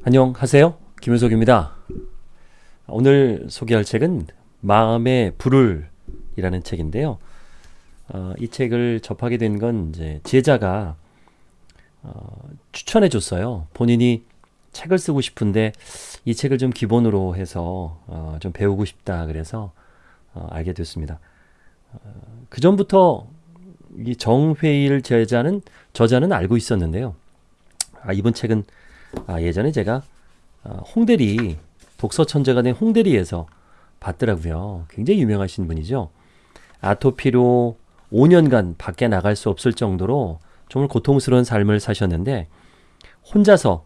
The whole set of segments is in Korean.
안녕하세요. 김효석입니다. 오늘 소개할 책은 마음의 불을 이라는 책인데요. 어, 이 책을 접하게 된 건 이제 제자가 어, 추천해 줬어요. 본인이 책을 쓰고 싶은데 이 책을 좀 기본으로 해서 어, 좀 배우고 싶다 그래서 어, 알게 됐습니다. 어, 그 전부터 이 정회일 제자는 저자는 알고 있었는데요. 아, 이번 책은 아, 예전에 제가 어, 홍대리 독서 천재가 된 홍대리에서 봤더라고요. 굉장히 유명하신 분이죠. 아토피로 5년간 밖에 나갈 수 없을 정도로 정말 고통스러운 삶을 사셨는데 혼자서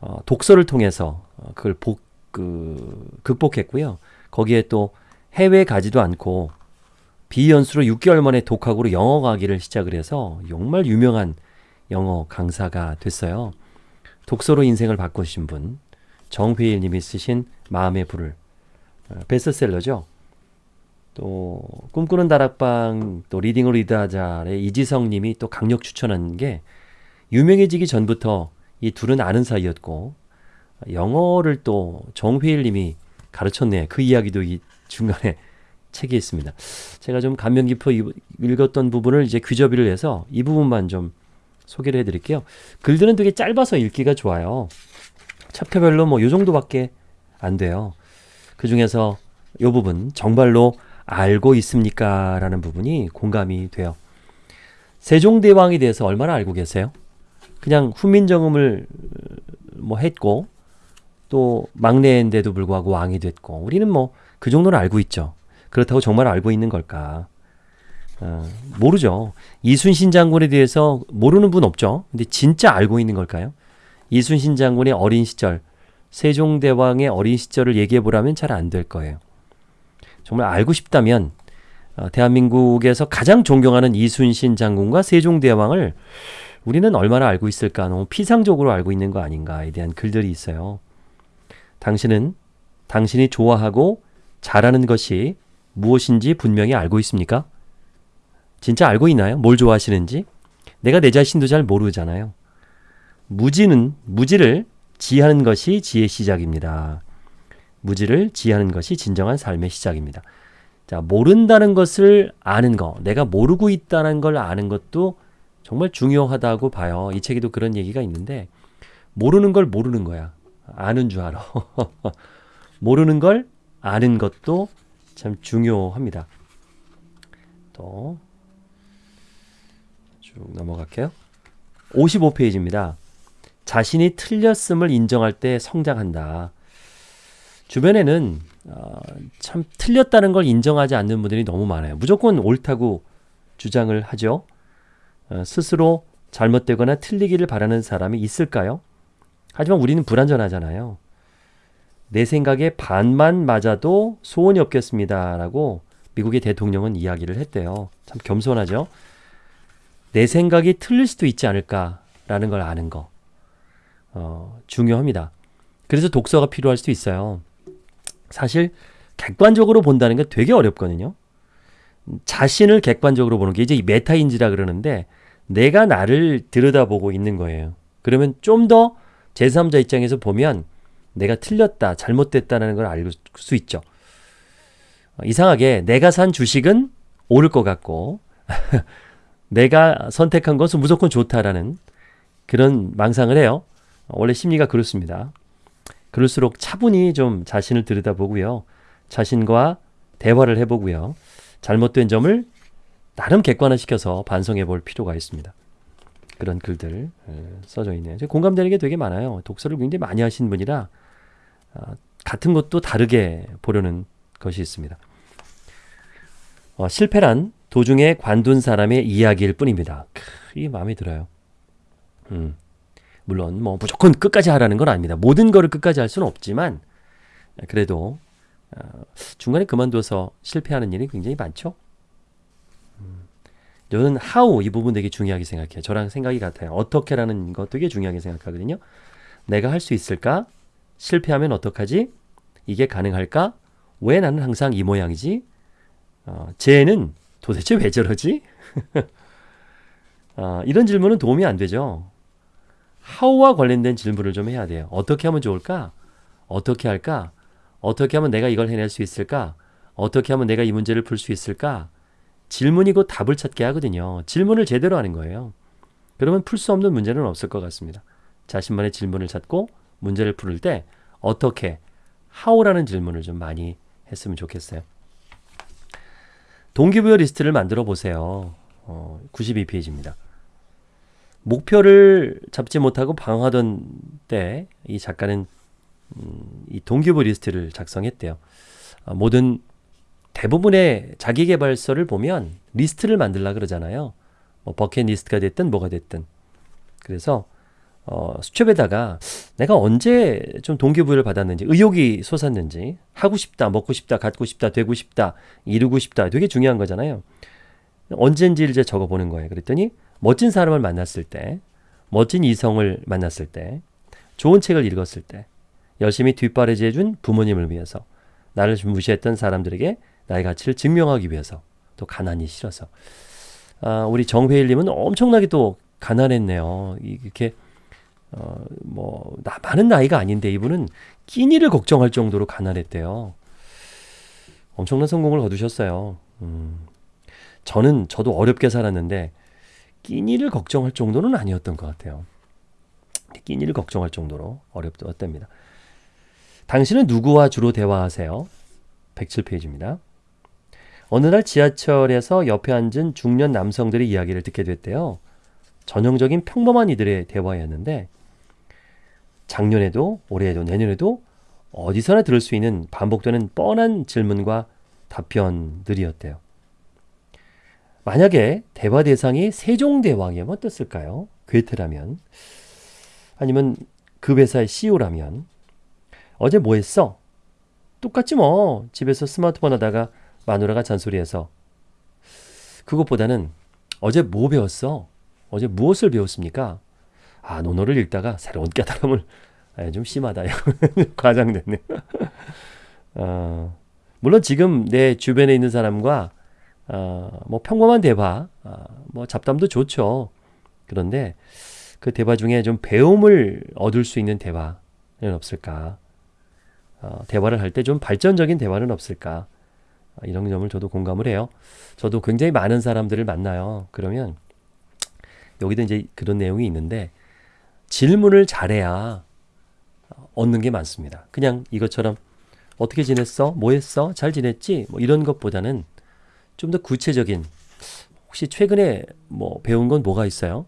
어, 독서를 통해서 어, 그걸 복, 그, 극복했고요. 거기에 또 해외 가지도 않고 비연수로 6개월 만에 독학으로 영어 가기를 시작을 해서 정말 유명한 영어 강사가 됐어요. 독서로 인생을 바꾸신 분 정회일 님이 쓰신 마음의 불을 어, 베스트셀러죠. 또 꿈꾸는 다락방 또 리딩을 리드하자의 이지성 님이 또 강력 추천한 게 유명해지기 전부터 이 둘은 아는 사이였고 영어를 또 정회일 님이 가르쳤네. 그 이야기도 이 중간에 책에 있습니다. 제가 좀 감명 깊어 읽었던 부분을 이제 귀저비를 해서 이 부분만 좀 소개를 해드릴게요. 글들은 되게 짧아서 읽기가 좋아요. 챕터별로 뭐 요 정도밖에 안 돼요. 그 중에서 요 부분 정말로 알고 있습니까? 라는 부분이 공감이 돼요. 세종대왕에 대해서 얼마나 알고 계세요? 그냥 훈민정음을 뭐 했고 또 막내인데도 불구하고 왕이 됐고 우리는 뭐 그 정도는 알고 있죠. 그렇다고 정말 알고 있는 걸까? 어, 모르죠. 이순신 장군에 대해서 모르는 분 없죠. 근데 진짜 알고 있는 걸까요? 이순신 장군의 어린 시절, 세종대왕의 어린 시절을 얘기해 보라면 잘 안 될 거예요. 정말 알고 싶다면 어, 대한민국에서 가장 존경하는 이순신 장군과 세종대왕을 우리는 얼마나 알고 있을까? 너무 피상적으로 알고 있는 거 아닌가에 대한 글들이 있어요. 당신은 당신이 좋아하고 잘하는 것이 무엇인지 분명히 알고 있습니까? 진짜 알고 있나요? 뭘 좋아하시는지? 내가 내 자신도 잘 모르잖아요. 무지는 무지를 지하는 것이 지의 시작입니다. 무지를 지하는 것이 진정한 삶의 시작입니다. 자, 모른다는 것을 아는 거, 내가 모르고 있다는 걸 아는 것도 정말 중요하다고 봐요. 이 책에도 그런 얘기가 있는데 모르는 걸 모르는 거야. 아는 줄 알아. 모르는 걸 아는 것도 참 중요합니다. 또 쭉 넘어갈게요. 55페이지입니다. 자신이 틀렸음을 인정할 때 성장한다. 주변에는 어, 참 틀렸다는 걸 인정하지 않는 분들이 너무 많아요. 무조건 옳다고 주장을 하죠. 어, 스스로 잘못되거나 틀리기를 바라는 사람이 있을까요? 하지만 우리는 불완전하잖아요. 내 생각에 반만 맞아도 소원이 없겠습니다. 라고 미국의 대통령은 이야기를 했대요. 참 겸손하죠? 내 생각이 틀릴 수도 있지 않을까라는 걸 아는 거. 어, 중요합니다. 그래서 독서가 필요할 수도 있어요. 사실 객관적으로 본다는 게 되게 어렵거든요. 자신을 객관적으로 보는 게 이제 메타인지라 그러는데 내가 나를 들여다보고 있는 거예요. 그러면 좀 더 제3자 입장에서 보면 내가 틀렸다, 잘못됐다는 걸 알 수 있죠. 이상하게 내가 산 주식은 오를 것 같고 내가 선택한 것은 무조건 좋다라는 그런 망상을 해요. 원래 심리가 그렇습니다. 그럴수록 차분히 좀 자신을 들여다보고요. 자신과 대화를 해보고요. 잘못된 점을 나름 객관화시켜서 반성해 볼 필요가 있습니다. 그런 글들 써져 있네요. 공감되는 게 되게 많아요. 독서를 굉장히 많이 하신 분이라 어, 같은 것도 다르게 보려는 것이 있습니다. 어, 실패란 도중에 관둔 사람의 이야기일 뿐입니다. 이게 마음에 들어요. 음, 물론 뭐 무조건 끝까지 하라는 건 아닙니다. 모든 거를 끝까지 할 수는 없지만 그래도 어, 중간에 그만둬서 실패하는 일이 굉장히 많죠. 음, 저는 how 이 부분 되게 중요하게 생각해요. 저랑 생각이 같아요. 어떻게라는 거 되게 중요하게 생각하거든요. 내가 할 수 있을까? 실패하면 어떡하지? 이게 가능할까? 왜 나는 항상 이 모양이지? 어, 쟤는 도대체 왜 저러지? 어, 이런 질문은 도움이 안 되죠. how와 관련된 질문을 좀 해야 돼요. 어떻게 하면 좋을까? 어떻게 할까? 어떻게 하면 내가 이걸 해낼 수 있을까? 어떻게 하면 내가 이 문제를 풀 수 있을까? 질문이고 답을 찾게 하거든요. 질문을 제대로 하는 거예요. 그러면 풀 수 없는 문제는 없을 것 같습니다. 자신만의 질문을 찾고 문제를 풀을 때 어떻게, how라는 질문을 좀 많이 했으면 좋겠어요. 동기부여 리스트를 만들어 보세요. 어, 92페이지입니다. 목표를 잡지 못하고 방황하던 때 이 작가는 음, 이 동기부여 리스트를 작성했대요. 어, 모든 대부분의 자기개발서를 보면 리스트를 만들라 그러잖아요. 뭐 버킷리스트가 됐든 뭐가 됐든. 그래서 어, 수첩에다가 내가 언제 좀 동기부여를 받았는지, 의욕이 솟았는지, 하고 싶다, 먹고 싶다, 갖고 싶다, 되고 싶다, 이루고 싶다, 되게 중요한 거잖아요. 언젠지 이제 적어보는 거예요. 그랬더니 멋진 사람을 만났을 때, 멋진 이성을 만났을 때, 좋은 책을 읽었을 때, 열심히 뒷바라지해준 부모님을 위해서, 나를 무시했던 사람들에게 나의 가치를 증명하기 위해서, 또 가난이 싫어서. 아, 우리 정회일님은 엄청나게 또 가난했네요. 이렇게 어, 뭐, 나, 많은 나이가 아닌데 이분은 끼니를 걱정할 정도로 가난했대요. 엄청난 성공을 거두셨어요. 음, 저는, 저도 어렵게 살았는데, 끼니를 걱정할 정도는 아니었던 것 같아요. 끼니를 걱정할 정도로 어렵답니다. 당신은 누구와 주로 대화하세요? 107페이지입니다. 어느 날 지하철에서 옆에 앉은 중년 남성들의 이야기를 듣게 됐대요. 전형적인 평범한 이들의 대화였는데 작년에도 올해에도 내년에도 어디서나 들을 수 있는 반복되는 뻔한 질문과 답변들이었대요. 만약에 대화 대상이 세종대왕이면 어땠을까요? 괴테라면 아니면 그 회사의 CEO라면 어제 뭐 했어? 똑같지 뭐 집에서 스마트폰 하다가 마누라가 잔소리해서 그것보다는 어제 뭐 배웠어? 어제 무엇을 배웠습니까? 아, 논어를 읽다가 새로운 깨달음을 아, 좀 심하다. 과장됐네. 어, 물론 지금 내 주변에 있는 사람과 어, 뭐 평범한 대화, 어, 뭐 잡담도 좋죠. 그런데 그 대화 중에 좀 배움을 얻을 수 있는 대화는 없을까? 어, 대화를 할 때 좀 발전적인 대화는 없을까? 어, 이런 점을 저도 공감을 해요. 저도 굉장히 많은 사람들을 만나요. 그러면 여기도 이제 그런 내용이 있는데 질문을 잘해야 얻는 게 많습니다. 그냥 이것처럼 어떻게 지냈어? 뭐 했어? 잘 지냈지? 뭐 이런 것보다는 좀 더 구체적인 혹시 최근에 뭐 배운 건 뭐가 있어요?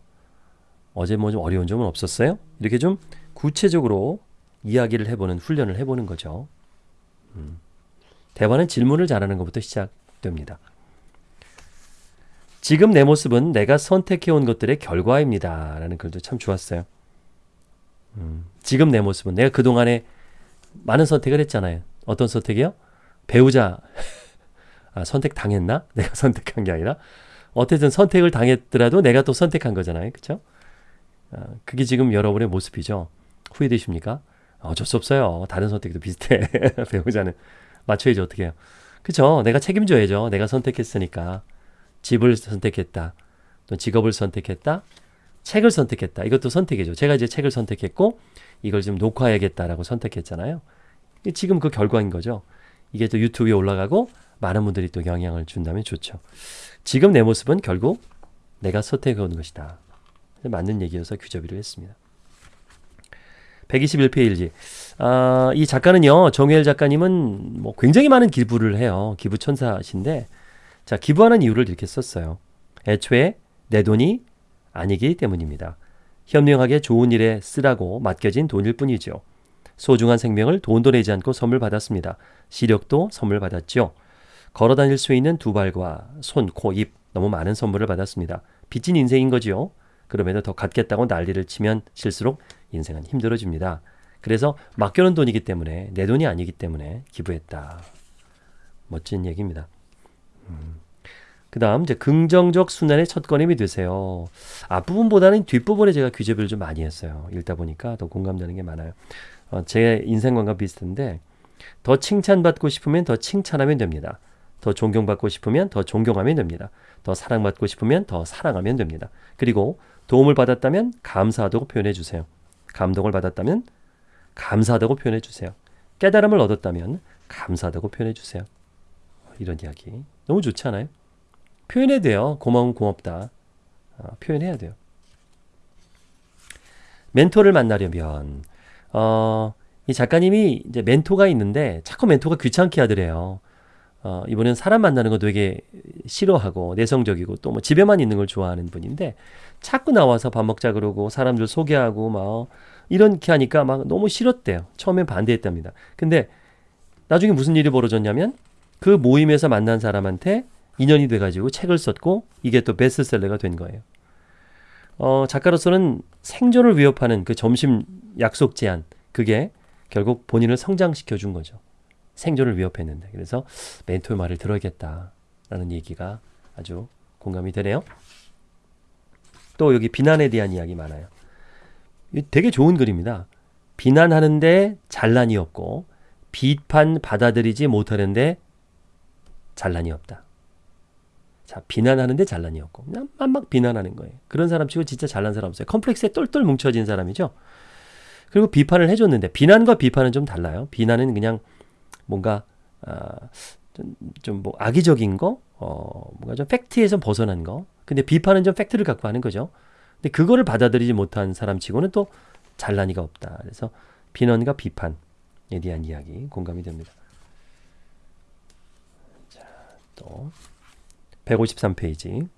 어제 뭐 좀 어려운 점은 없었어요? 이렇게 좀 구체적으로 이야기를 해보는 훈련을 해보는 거죠. 음. 대화는 질문을 잘하는 것부터 시작됩니다. 지금 내 모습은 내가 선택해온 것들의 결과입니다. 라는 글도 참 좋았어요. 음, 지금 내 모습은 내가 그동안에 많은 선택을 했잖아요. 어떤 선택이요? 배우자 아, 선택 당했나? 내가 선택한 게 아니라 어쨌든 선택을 당했더라도 내가 또 선택한 거잖아요. 그렇죠? 아, 그게 지금 여러분의 모습이죠. 후회되십니까? 어쩔 수 없어요. 다른 선택도 비슷해. 배우자는 맞춰야지 어떻게 해요. 그쵸? 내가 책임져야죠. 내가 선택했으니까. 집을 선택했다. 또 직업을 선택했다. 책을 선택했다. 이것도 선택이죠. 제가 이제 책을 선택했고 이걸 좀 녹화해야겠다라고 선택했잖아요. 지금 그 결과인 거죠. 이게 또 유튜브에 올라가고 많은 분들이 또 영향을 준다면 좋죠. 지금 내 모습은 결국 내가 선택해온 것이다. 맞는 얘기여서 규접이를 했습니다. 121페이지. 아, 이 작가는요, 정혜일 작가님은 뭐 굉장히 많은 기부를 해요. 기부 천사신데, 자, 기부하는 이유를 이렇게 썼어요. 애초에 내 돈이 아니기 때문입니다. 현명하게 좋은 일에 쓰라고 맡겨진 돈일 뿐이죠. 소중한 생명을 돈도 내지 않고 선물 받았습니다. 시력도 선물 받았죠. 걸어 다닐 수 있는 두 발과 손, 코, 입 너무 많은 선물을 받았습니다. 빚진 인생인 거지요. 그럼에도 더 갖겠다고 난리를 치면 실수록 인생은 힘들어집니다. 그래서 맡겨놓은 돈이기 때문에 내 돈이 아니기 때문에 기부했다. 멋진 얘기입니다. 음. 그 다음 이제 긍정적 순환의 첫 걸음이 되세요. 앞부분보다는 뒷부분에 제가 규제를 좀 많이 했어요. 읽다 보니까 더 공감되는 게 많아요. 어, 제 인생관과 비슷한데 더 칭찬받고 싶으면 더 칭찬하면 됩니다. 더 존경받고 싶으면 더 존경하면 됩니다. 더 사랑받고 싶으면 더 사랑하면 됩니다. 그리고 도움을 받았다면 감사하다고 표현해 주세요. 감동을 받았다면 감사하다고 표현해 주세요. 깨달음을 얻었다면 감사하다고 표현해 주세요. 이런 이야기 너무 좋지 않아요? 표현해야 돼요. 고마운 고맙다. 어, 표현해야 돼요. 멘토를 만나려면 어, 이 작가님이 이제 멘토가 있는데 자꾸 멘토가 귀찮게 하더래요. 어, 이분은 사람 만나는 거 되게 싫어하고 내성적이고 또 뭐 집에만 있는 걸 좋아하는 분인데 자꾸 나와서 밥 먹자 그러고 사람들 소개하고 막 이렇게 하니까 막 너무 싫었대요. 처음엔 반대했답니다. 근데 나중에 무슨 일이 벌어졌냐면 그 모임에서 만난 사람한테 인연이 돼가지고 책을 썼고 이게 또 베스트셀러가 된 거예요. 어, 작가로서는 생존을 위협하는 그 점심 약속 제한 그게 결국 본인을 성장시켜 준 거죠. 생존을 위협했는데 그래서 멘토의 말을 들어야겠다라는 얘기가 아주 공감이 되네요. 또 여기 비난에 대한 이야기 많아요. 되게 좋은 글입니다. 비난하는데 잘난이 없고 비판 받아들이지 못하는데 잘난이 없다. 자, 비난하는데 잘난이 없고 그냥 막 비난하는 거예요. 그런 사람 치고 진짜 잘난 사람 없어요. 컴플렉스에 똘똘 뭉쳐진 사람이죠. 그리고 비판을 해줬는데 비난과 비판은 좀 달라요. 비난은 그냥 뭔가 아, 좀뭐 악의적인 거, 어, 뭔가 좀 팩트에서 벗어난 거. 근데 비판은 좀 팩트를 갖고 하는 거죠. 근데 그거를 받아들이지 못한 사람치고는 또 잘난이가 없다. 그래서 비난과 비판에 대한 이야기 공감이 됩니다. 자, 또 153페이지.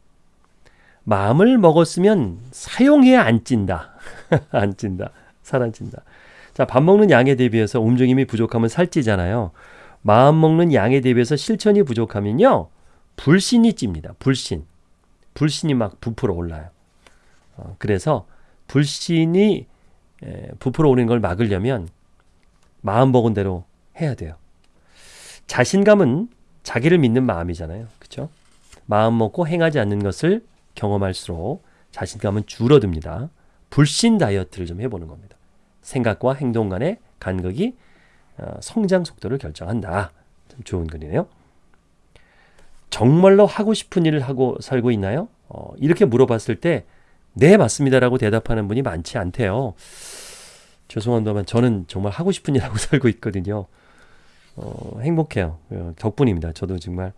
마음을 먹었으면 사용해야 안 찐다. 안 찐다. 살 안 찐다. 자, 밥 먹는 양에 대비해서 움직임이 부족하면 살찌잖아요. 마음 먹는 양에 대비해서 실천이 부족하면요. 불신이 찝니다. 불신. 불신이 막 부풀어 올라요. 어, 그래서 불신이 에, 부풀어 오는 걸 막으려면 마음 먹은 대로 해야 돼요. 자신감은 자기를 믿는 마음이잖아요. 그렇죠? 마음 먹고 행하지 않는 것을 경험할수록 자신감은 줄어듭니다. 불신 다이어트를 좀 해보는 겁니다. 생각과 행동 간의 간극이 어, 성장 속도를 결정한다. 참 좋은 글이네요. 정말로 하고 싶은 일을 하고 살고 있나요? 어, 이렇게 물어봤을 때, 네, 맞습니다 라고 대답하는 분이 많지 않대요. 죄송합니다만 저는 정말 하고 싶은 일 하고 살고 있거든요. 어, 행복해요. 어, 덕분입니다. 저도 정말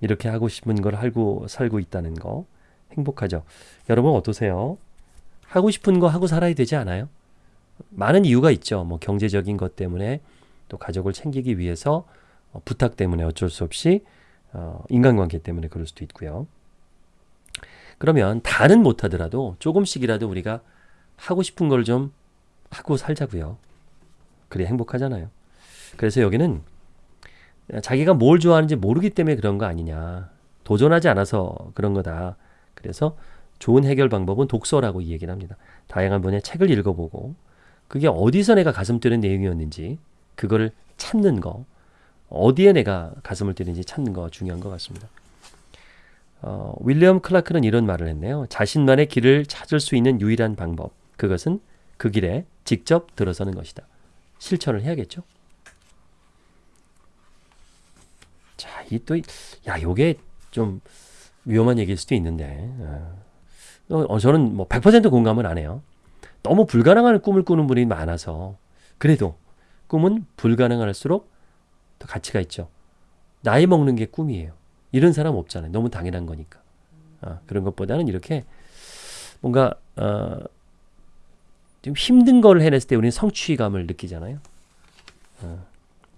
이렇게 하고 싶은 걸 알고 살고 있다는 거 행복하죠. 여러분 어떠세요? 하고 싶은 거 하고 살아야 되지 않아요? 많은 이유가 있죠. 뭐 경제적인 것 때문에 또 가족을 챙기기 위해서 어, 부탁 때문에 어쩔 수 없이 어, 인간관계 때문에 그럴 수도 있고요. 그러면 다는 못하더라도 조금씩이라도 우리가 하고 싶은 걸 좀 하고 살자고요. 그래 행복하잖아요. 그래서 여기는 자기가 뭘 좋아하는지 모르기 때문에 그런 거 아니냐. 도전하지 않아서 그런 거다. 그래서 좋은 해결 방법은 독서라고 이 얘기를 합니다. 다양한 분야의 책을 읽어보고 그게 어디서 내가 가슴 뛰는 내용이었는지 그거를 찾는 거 어디에 내가 가슴을 뛰는지 찾는 거 중요한 것 같습니다. 어, 윌리엄 클라크는 이런 말을 했네요. 자신만의 길을 찾을 수 있는 유일한 방법 그것은 그 길에 직접 들어서는 것이다. 실천을 해야겠죠. 자, 이 또, 야, 요게 좀 위험한 얘기일 수도 있는데, 어, 어 저는 뭐 100% 공감은 안 해요. 너무 불가능한 꿈을 꾸는 분이 많아서, 그래도 꿈은 불가능할수록 더 가치가 있죠. 나이 먹는 게 꿈이에요. 이런 사람 없잖아요. 너무 당연한 거니까. 어, 그런 것보다는 이렇게 뭔가, 어, 좀 힘든 걸 해냈을 때 우리는 성취감을 느끼잖아요. 어,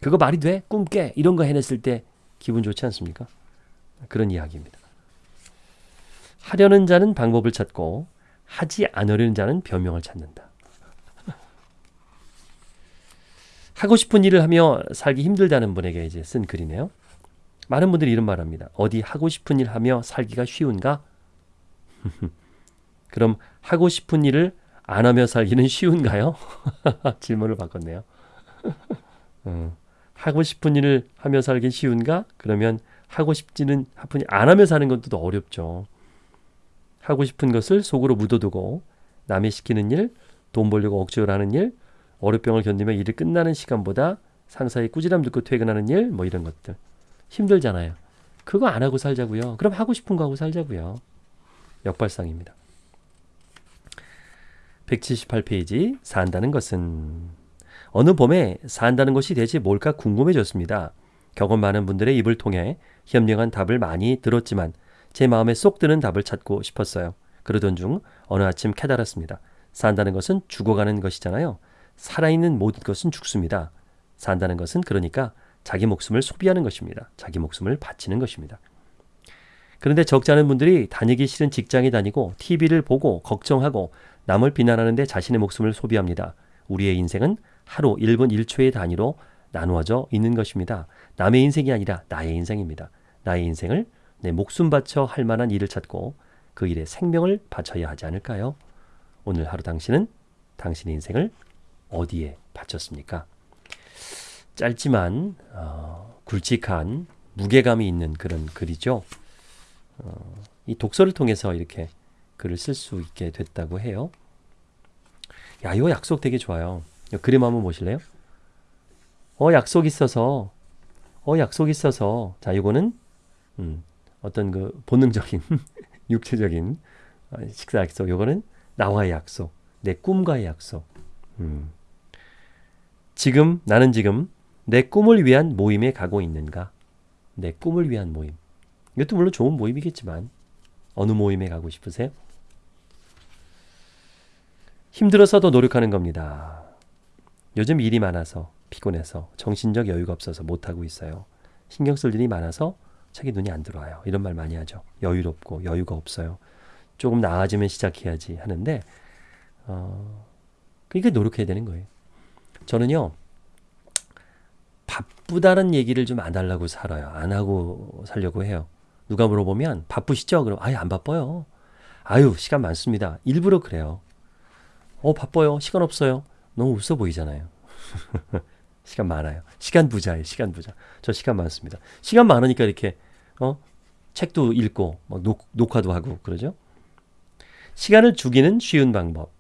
그거 말이 돼? 꿈 깨? 이런 거 해냈을 때 기분 좋지 않습니까? 그런 이야기입니다. 하려는 자는 방법을 찾고 하지 않으려는 자는 변명을 찾는다. 하고 싶은 일을 하며 살기 힘들다는 분에게 이제 쓴 글이네요. 많은 분들이 이런 말합니다. 어디 하고 싶은 일 하며 살기가 쉬운가? 그럼 하고 싶은 일을 안 하며 살기는 쉬운가요? 질문을 바꿨네요. 어. 하고 싶은 일을 하며 살기 쉬운가? 그러면 하고 싶지는 하프니 안 하며 사는 것도 더 어렵죠. 하고 싶은 것을 속으로 묻어두고 남이 시키는 일, 돈 벌려고 억지로 하는 일, 어렵병을 견디며 일이 끝나는 시간보다 상사의 꾸지람 듣고 퇴근하는 일, 뭐 이런 것들 힘들잖아요. 그거 안 하고 살자고요. 그럼 하고 싶은 거 하고 살자고요. 역발상입니다. 178페이지 산다는 것은 어느 봄에 산다는 것이 대체 뭘까 궁금해졌습니다. 경험 많은 분들의 입을 통해 현명한 답을 많이 들었지만 제 마음에 쏙 드는 답을 찾고 싶었어요. 그러던 중 어느 아침 깨달았습니다. 산다는 것은 죽어가는 것이잖아요. 살아있는 모든 것은 죽습니다. 산다는 것은 그러니까 자기 목숨을 소비하는 것입니다. 자기 목숨을 바치는 것입니다. 그런데 적지 않은 분들이 다니기 싫은 직장에 다니고 TV를 보고 걱정하고 남을 비난하는데 자신의 목숨을 소비합니다. 우리의 인생은 하루 1분 1초의 단위로 나누어져 있는 것입니다. 남의 인생이 아니라 나의 인생입니다. 나의 인생을 내 목숨 바쳐 할 만한 일을 찾고 그 일에 생명을 바쳐야 하지 않을까요? 오늘 하루 당신은 당신의 인생을 어디에 바쳤습니까? 짧지만 어, 굵직한 무게감이 있는 그런 글이죠. 어, 이 독서를 통해서 이렇게 글을 쓸 수 있게 됐다고 해요. 야, 이 약속 되게 좋아요. 그림 한번 보실래요? 어, 약속 있어서, 어, 약속 있어서. 자, 이거는, 음, 어떤 그 본능적인, 육체적인 어, 식사 약속. 요거는 나와의 약속. 내 꿈과의 약속. 음. 지금, 나는 지금 내 꿈을 위한 모임에 가고 있는가? 내 꿈을 위한 모임. 이것도 물론 좋은 모임이겠지만, 어느 모임에 가고 싶으세요? 힘들어서도 노력하는 겁니다. 요즘 일이 많아서 피곤해서 정신적 여유가 없어서 못하고 있어요. 신경 쓸 일이 많아서 책에 눈이 안 들어와요. 이런 말 많이 하죠. 여유롭고 여유가 없어요. 조금 나아지면 시작해야지 하는데 어, 그러니까 노력해야 되는 거예요. 저는요 바쁘다는 얘기를 좀 안 하려고 살아요. 안 하고 살려고 해요. 누가 물어보면 바쁘시죠? 그럼 아예 안 바빠요. 아유 시간 많습니다. 일부러 그래요. 어 바빠요. 시간 없어요. 너무 웃어 보이잖아요. 시간 많아요. 시간 부자예요. 시간 부자. 저 시간 많습니다. 시간 많으니까 이렇게 어 책도 읽고 막 녹, 녹화도 하고 그러죠. 시간을 죽이는 쉬운 방법.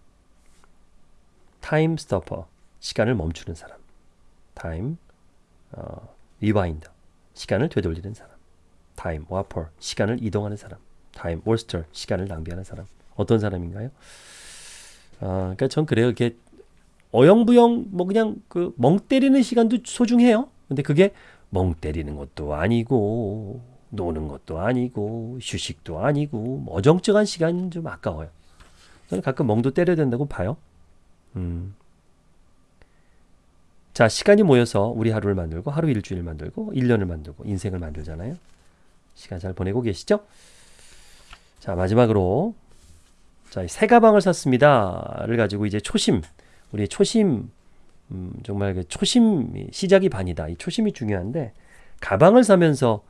time stopper. 시간을 멈추는 사람. time 어, rewinder. 시간을 되돌리는 사람. time warper. 시간을 이동하는 사람. time waster. 시간을 낭비하는 사람. 어떤 사람인가요? 아, 그러니까 전 그래요. 이렇게 어영부영 뭐 그냥 그 멍 때리는 시간도 소중해요. 근데 그게 멍 때리는 것도 아니고 노는 것도 아니고 휴식도 아니고 뭐 어정쩡한 시간 좀 아까워요. 저는 가끔 멍도 때려야 된다고 봐요. 음. 자, 시간이 모여서 우리 하루를 만들고 하루 일주일 만들고 1년을 만들고 인생을 만들잖아요. 시간 잘 보내고 계시죠? 자, 마지막으로 자, 새 가방을 샀습니다를 가지고 이제 초심, 우리 초심, 음, 정말 그 초심 시작이 반이다. 이 초심이 중요한데 가방을 사면서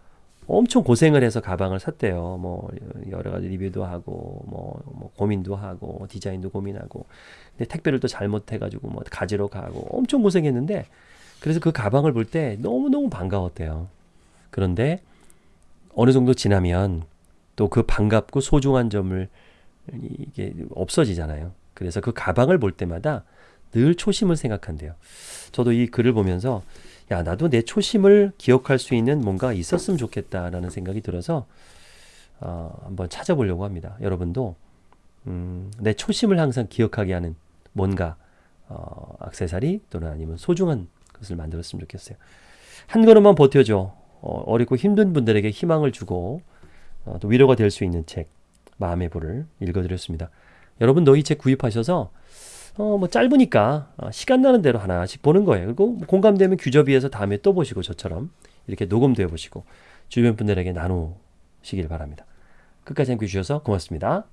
엄청 고생을 해서 가방을 샀대요. 뭐 여러 가지 리뷰도 하고 뭐, 뭐 고민도 하고 디자인도 고민하고 근데 택배를 또 잘못해가지고 뭐 가지러 가고 엄청 고생했는데 그래서 그 가방을 볼 때 너무 너무 반가웠대요. 그런데 어느 정도 지나면 또 그 반갑고 소중한 점을 이게 없어지잖아요. 그래서 그 가방을 볼 때마다 늘 초심을 생각한대요. 저도 이 글을 보면서 야 나도 내 초심을 기억할 수 있는 뭔가 있었으면 좋겠다라는 생각이 들어서 어, 한번 찾아보려고 합니다. 여러분도 음, 내 초심을 항상 기억하게 하는 뭔가 어, 악세사리 또는 아니면 소중한 것을 만들었으면 좋겠어요. 한 걸음만 버텨줘. 어, 어렵고 힘든 분들에게 희망을 주고 어, 또 위로가 될 수 있는 책 마음의 불을 읽어드렸습니다. 여러분 너희 책 구입하셔서 어, 뭐 짧으니까 어, 시간 나는 대로 하나씩 보는 거예요. 그리고 공감되면 규저비에서 다음에 또 보시고 저처럼 이렇게 녹음되어 보시고 주변 분들에게 나누시길 바랍니다. 끝까지 함께 해주셔서 고맙습니다.